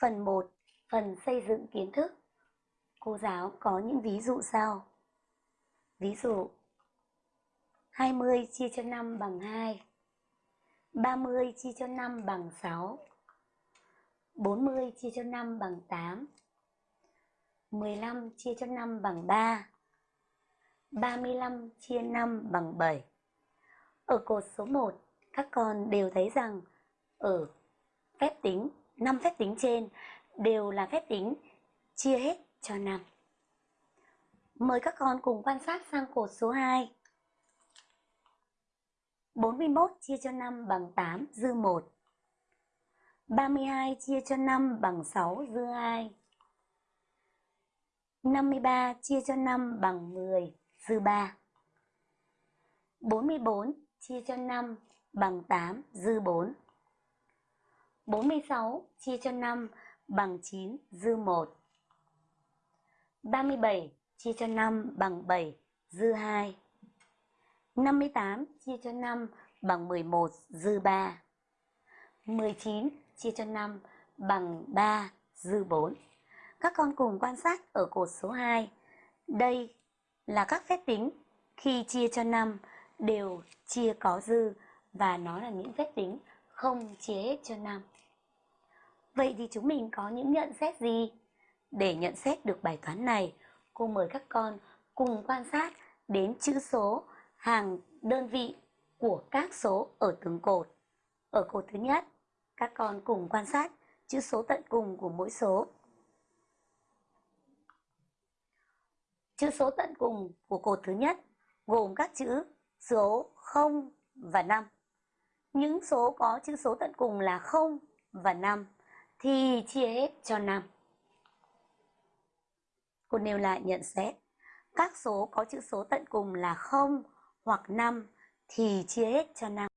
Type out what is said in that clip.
Phần 1, phần xây dựng kiến thức. Cô giáo có những ví dụ sau. Ví dụ 20 chia cho 5 bằng 2 30 chia cho 5 bằng 6 40 chia cho 5 bằng 8 15 chia cho 5 bằng 3 35 chia 5 bằng 7 Ở cột số 1, các con đều thấy rằng ở phép tính, 5 phép tính trên đều là phép tính chia hết cho 5. Mời các con cùng quan sát sang cột số 2. 41 chia cho 5 bằng 8 dư 1. 32 chia cho 5 bằng 6 dư 2. 53 chia cho 5 bằng 10 dư 3. 44 chia cho 5 bằng 8 dư 4. 46 chia cho 5 bằng 9 dư 1. 37 chia cho 5 bằng 7 dư 2. 58 chia cho 5 bằng 11 dư 3. 19 chia cho 5 bằng 3 dư 4. Các con cùng quan sát ở cột số 2. Đây là các phép tính khi chia cho 5 đều chia có dư và nó là những phép tính không chia hết cho 5. Vậy thì chúng mình có những nhận xét gì? Để nhận xét được bài toán này, cô mời các con cùng quan sát đến chữ số hàng đơn vị của các số ở từng cột. Ở cột thứ nhất, các con cùng quan sát chữ số tận cùng của mỗi số. Chữ số tận cùng của cột thứ nhất gồm các chữ số 0 và 5. Những số có chữ số tận cùng là 0 và 5 thì chia hết cho 5. Cô nêu lại nhận xét. Các số có chữ số tận cùng là 0 hoặc 5 thì chia hết cho 5.